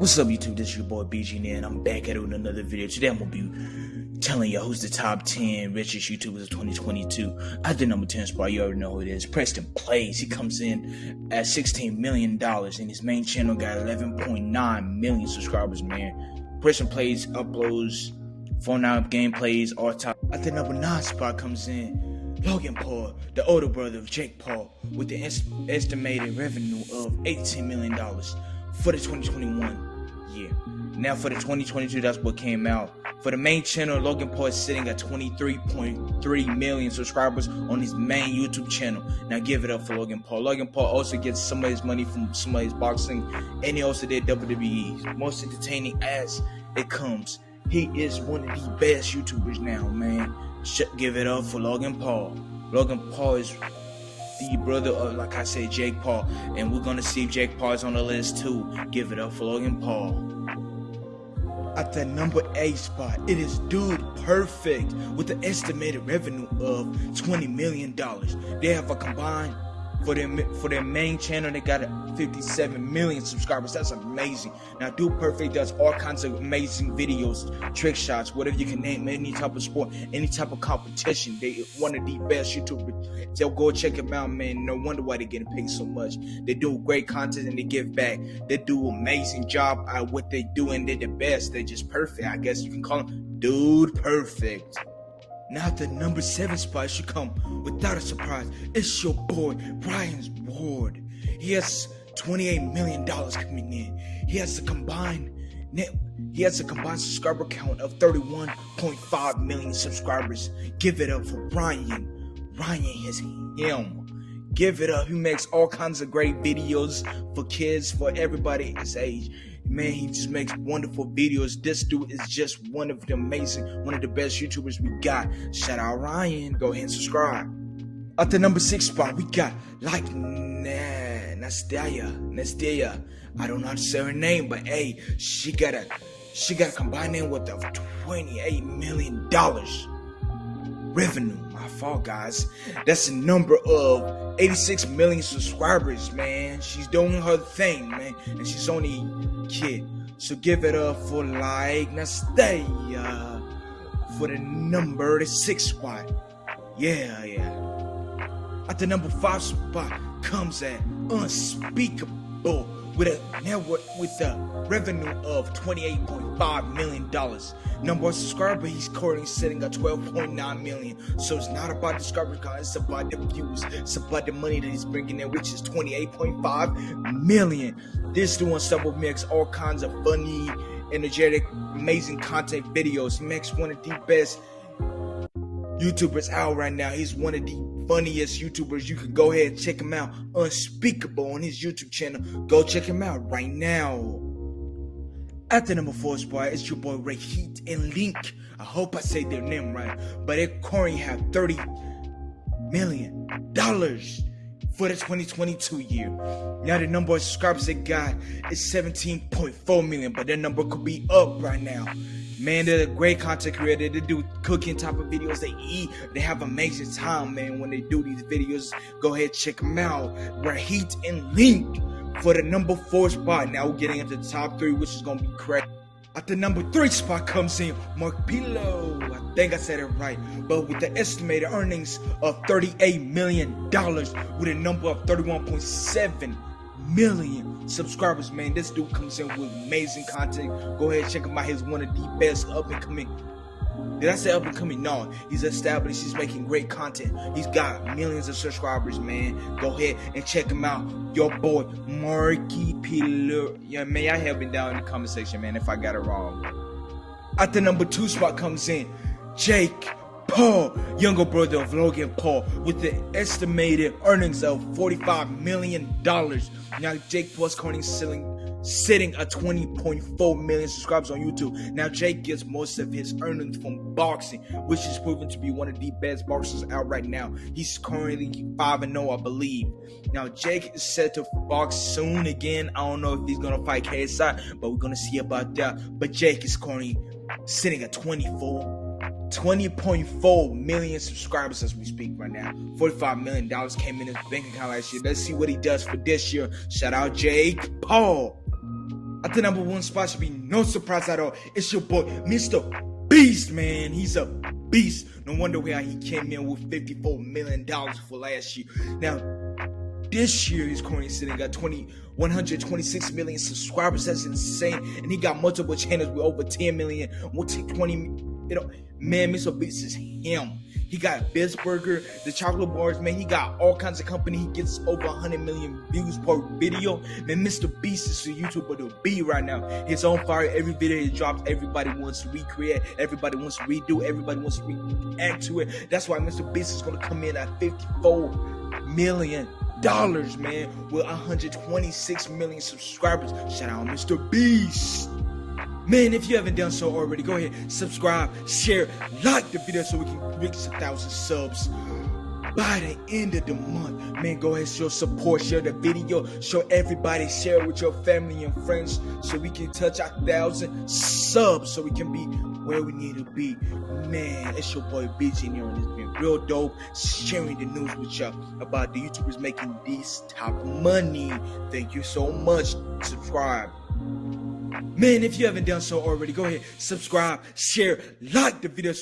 What's up, YouTube? This is your boy BG and I'm back at it with another video. Today I'm gonna be telling y'all who's the top 10 richest YouTubers of 2022. At the number 10 spot, you already know who it is. Preston Plays. He comes in at $16 million, and his main channel got 11.9 million subscribers, man. Preston Plays uploads Fortnite gameplays, all top. At the number 9 spot comes in Logan Paul, the older brother of Jake Paul, with the est- estimated revenue of $18 million for the 2021 year. Now for the 2022, that's what came out. For the main channel, Logan Paul is sitting at 23.3 million subscribers on his main YouTube channel. Now give it up for Logan Paul. Logan Paul also gets some of his money from some of his boxing, and he also did WWE. Most entertaining as it comes. He is one of the best YouTubers now, man. Give it up for Logan Paul. Logan Paul is the brother of, like I said, Jake Paul. And we're gonna see if Jake Paul's on the list too. Give it up for Logan Paul. At the number eight spot, it is Dude Perfect with an estimated revenue of $20 million. They have a combined for their for their main channel they got 57 million subscribers. That's amazing. Now dude perfect does all kinds of amazing videos trick shots whatever you can name any type of sport any type of competition. They one of the best youtubers. So go check them out man. No wonder why they're getting paid so much. They do great content and they give back. They do amazing job at what they do and they're the best. They're just perfect i guess you can call them dude perfect now the number seven spot should come without a surprise. It's your boy, Ryan's World. He has $28 million coming in. He has a combined net he has a combined subscriber count of 31.5 million subscribers. Give it up for Brian. Brian is him. Give it up. He makes all kinds of great videos for kids, for everybody his age. Man, he just makes wonderful videos. This dude is just one of the amazing, one of the best YouTubers we got. Shout out Ryan. Go ahead and subscribe. At the number six spot, we got like Nastya. Nastya. I don't know how to say her name, but hey, she got a she got a combined name with a $28 million revenue. My fault, guys. That's a number of 86 million subscribers, man. She's doing her thing, man. And she's only kid. So give it up for like Nastya uh, for the number six spot. Yeah, yeah. At the number five spot comes at Unspeakable with a network with a revenue of $28.5 million. Number one subscriber, he's currently sitting at 12.9 million. So it's not about the subscribers, guys, it's about the views, it's about the money that he's bringing in, which is 28.5 million. This doing several makes all kinds of funny, energetic, amazing content videos. He makes one of the best YouTubers out right now. He's one of the funniest YouTubers. You can go ahead and check him out. Unspeakable on his YouTube channel. Go check him out right now. At the number four spot, it's your boy Ray Heat and Link. I hope I say their name right. But they currently have 30 million dollars for the 2022 year. Now the number of subscribers they got is 17.4 million, but their number could be up right now. Man, they're great content creator. They do cooking type of videos. They eat. They have amazing time, man, when they do these videos. Go ahead, check them out. Rahit and Link for the number four spot. Now we're getting into the top three, which is gonna be correct. At the number three spot comes in Mark Pilo. I think I said it right. But with the estimated earnings of $38 million with a number of 31.7 million subscribers, man. This dude comes in with amazing content. Go ahead, check him out. He's one of the best up and coming. Did I say up and coming? No, he's established. He's making great content. He's got millions of subscribers, man. Go ahead and check him out. Your boy, Marky Pillar. Yeah, may I help me down in the comment section, man, if I got it wrong. At the number two spot comes in Jake Paul, younger brother of Logan Paul, with the estimated earnings of $45 million. Now, Jake Paul's currently selling, sitting at 20.4 million subscribers on YouTube. Now, Jake gets most of his earnings from boxing, which is proven to be one of the best boxers out right now. He's currently 5 0, I believe. Now, Jake is set to box soon again. I don't know if he's going to fight KSI, but we're going to see about that. But Jake is currently sitting at 24 20.4 million subscribers as we speak right now. $45 million came in his bank account last year. Let's see what he does for this year. Shout out Jake Paul. At the number one spot should be no surprise at all. It's your boy, Mr. Beast, man. He's a beast. No wonder why he came in with $54 million for last year. Now, this year he's currently sitting at 20 126 million subscribers that's insane and he got multiple channels with over 10 million 20 know man mr beast is him he got Beast Burger, the chocolate bars, man. He got all kinds of company. He gets over 100 million views per video. Man, Mr. Beast is a YouTuber to be right now. He's on fire. Every video he drops, everybody wants to recreate. Everybody wants to redo. Everybody wants to react to it. That's why Mr. Beast is going to come in at 54 million dollars, man, with 126 million subscribers. Shout out Mr. Beast. Man, if you haven't done so already, go ahead, subscribe, share, like the video so we can reach a thousand subs by the end of the month. Man, go ahead, show support, share the video, show everybody, share it with your family and friends so we can touch a thousand subs so we can be where we need to be. Man, it's your boy BG and it's been real dope sharing the news with y'all about the YouTubers making this top money. Thank you so much. Subscribe. Man, if you haven't done so already, go ahead, subscribe, share, like the video. So